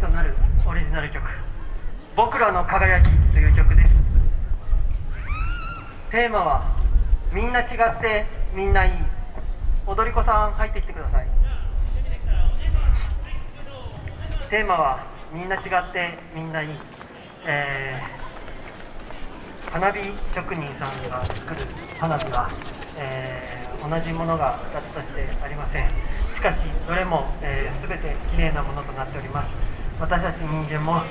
となるオリジナル曲「僕らの輝き」という曲です。テーマは「みんな違ってみんないい」踊り子さん入ってきてください。テーマは「みんな違ってみんないい」えー花火職人さんが作る花火は、えー同じものが2つとしてありません。しかしどれも、えー、全てきれいなものとなっております。私たち人間も、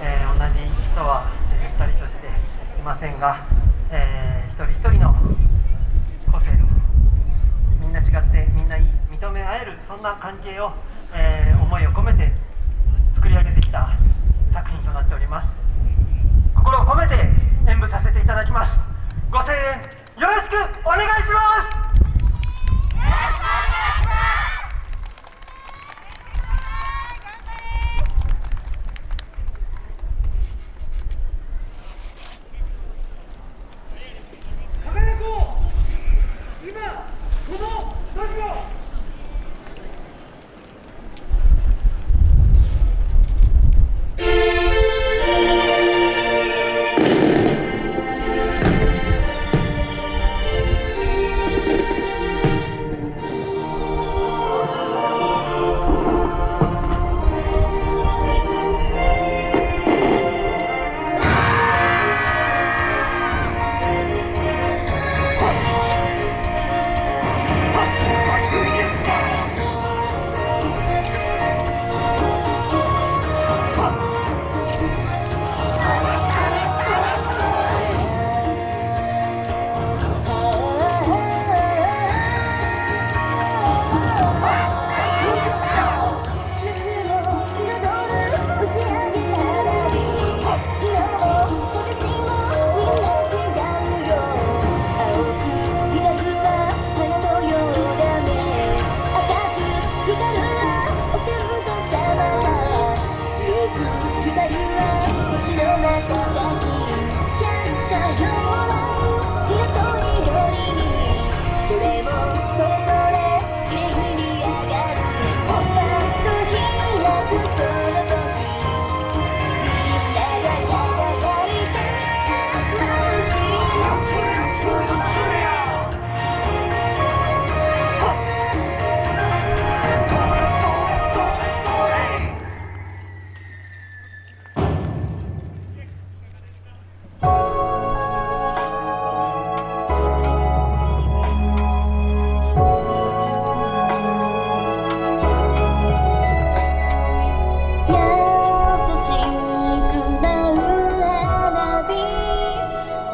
えー同じ人は、え2人としていませんが、えー一人一人の個性をみんな違ってみんないい認め合えるそんな関係を、えー思いを込めて作り上げてきた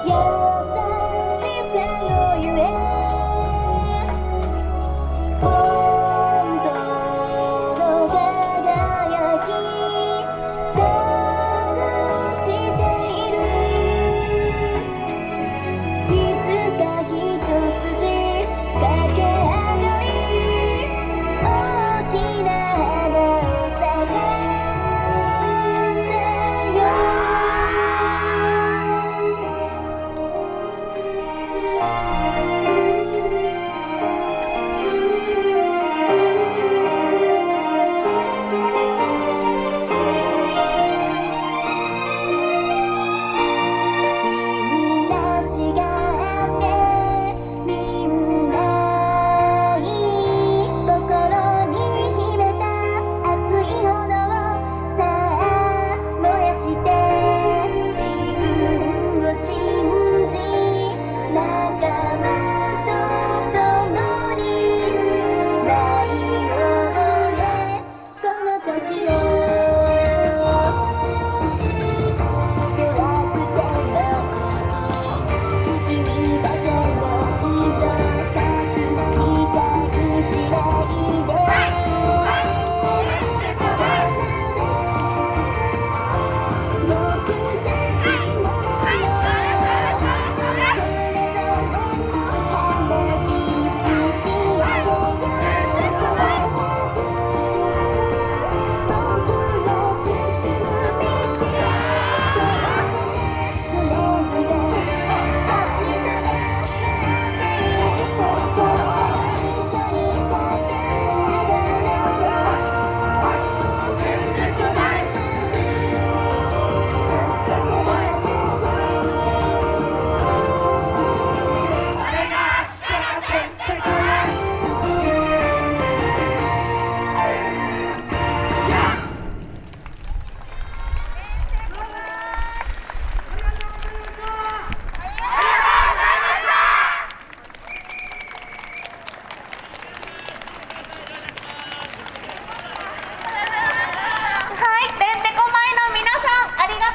Yeah.